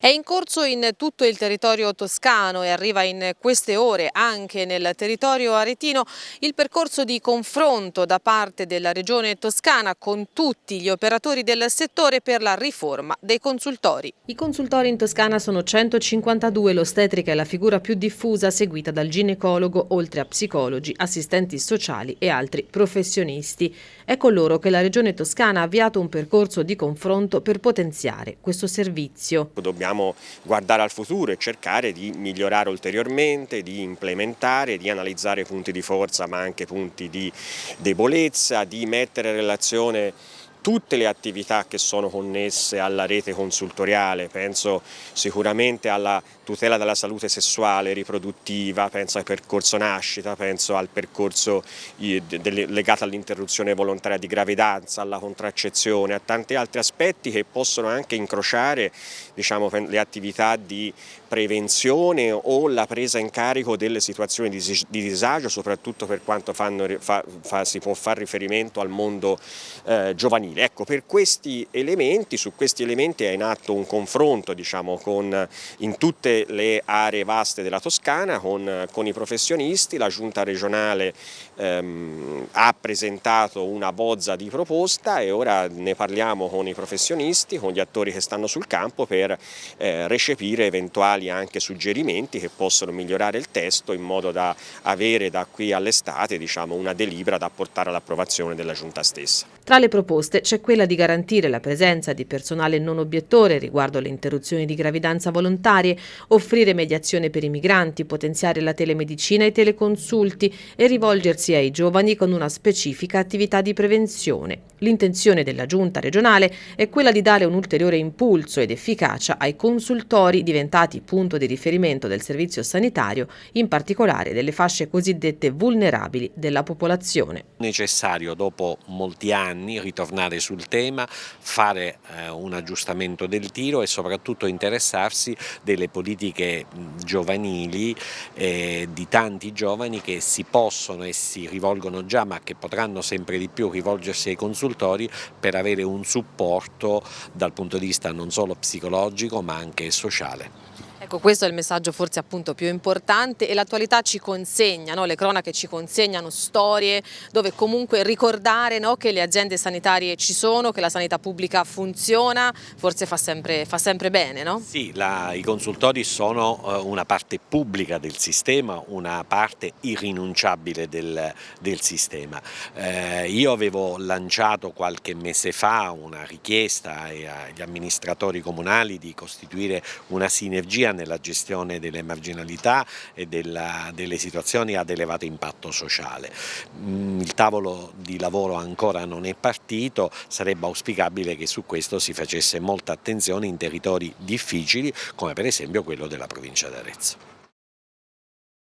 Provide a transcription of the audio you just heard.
È in corso in tutto il territorio toscano e arriva in queste ore anche nel territorio aretino il percorso di confronto da parte della regione toscana con tutti gli operatori del settore per la riforma dei consultori. I consultori in Toscana sono 152, l'ostetrica è la figura più diffusa seguita dal ginecologo oltre a psicologi, assistenti sociali e altri professionisti. È con loro che la regione toscana ha avviato un percorso di confronto per potenziare questo servizio. Dobbiamo dobbiamo guardare al futuro e cercare di migliorare ulteriormente, di implementare, di analizzare punti di forza ma anche punti di debolezza, di mettere in relazione tutte le attività che sono connesse alla rete consultoriale, penso sicuramente alla tutela della salute sessuale, riproduttiva, penso al percorso nascita, penso al percorso legato all'interruzione volontaria di gravidanza, alla contraccezione, a tanti altri aspetti che possono anche incrociare diciamo, le attività di prevenzione o la presa in carico delle situazioni di, disagio, soprattutto per quanto fanno, fa, fa, si può fare riferimento al mondo eh, giovanile. Ecco, per questi elementi, su questi elementi è in atto un confronto diciamo, con, in tutte le aree vaste della Toscana con, con i professionisti, la giunta regionale ehm, ha presentato una bozza di proposta e ora ne parliamo con i professionisti, con gli attori che stanno sul campo per eh, recepire eventuali anche suggerimenti che possono migliorare il testo in modo da avere da qui all'estate diciamo, una delibera da portare all'approvazione della Giunta stessa. Tra le proposte c'è quella di garantire la presenza di personale non obiettore riguardo alle interruzioni di gravidanza volontarie, offrire mediazione per i migranti, potenziare la telemedicina e i teleconsulti e rivolgersi ai giovani con una specifica attività di prevenzione. L'intenzione della Giunta regionale è quella di dare un ulteriore impulso ed efficacia ai consultori diventati punto di riferimento del servizio sanitario, in particolare delle fasce cosiddette vulnerabili della popolazione. Necessario dopo molti anni ritornare sul tema, fare eh, un aggiustamento del tiro e soprattutto interessarsi delle politiche giovanili eh, di tanti giovani che si possono e si rivolgono già ma che potranno sempre di più rivolgersi ai consultori per avere un supporto dal punto di vista non solo psicologico ma anche sociale. Ecco, questo è il messaggio forse appunto più importante e l'attualità ci consegna, no? le cronache ci consegnano storie dove comunque ricordare no? che le aziende sanitarie ci sono, che la sanità pubblica funziona, forse fa sempre, fa sempre bene, no? Sì, la, i consultori sono uh, una parte pubblica del sistema, una parte irrinunciabile del, del sistema. Eh, io avevo lanciato qualche mese fa una richiesta agli amministratori comunali di costituire una sinergia sia nella gestione delle marginalità e della, delle situazioni ad elevato impatto sociale. Mm, il tavolo di lavoro ancora non è partito, sarebbe auspicabile che su questo si facesse molta attenzione in territori difficili come per esempio quello della provincia d'Arezzo.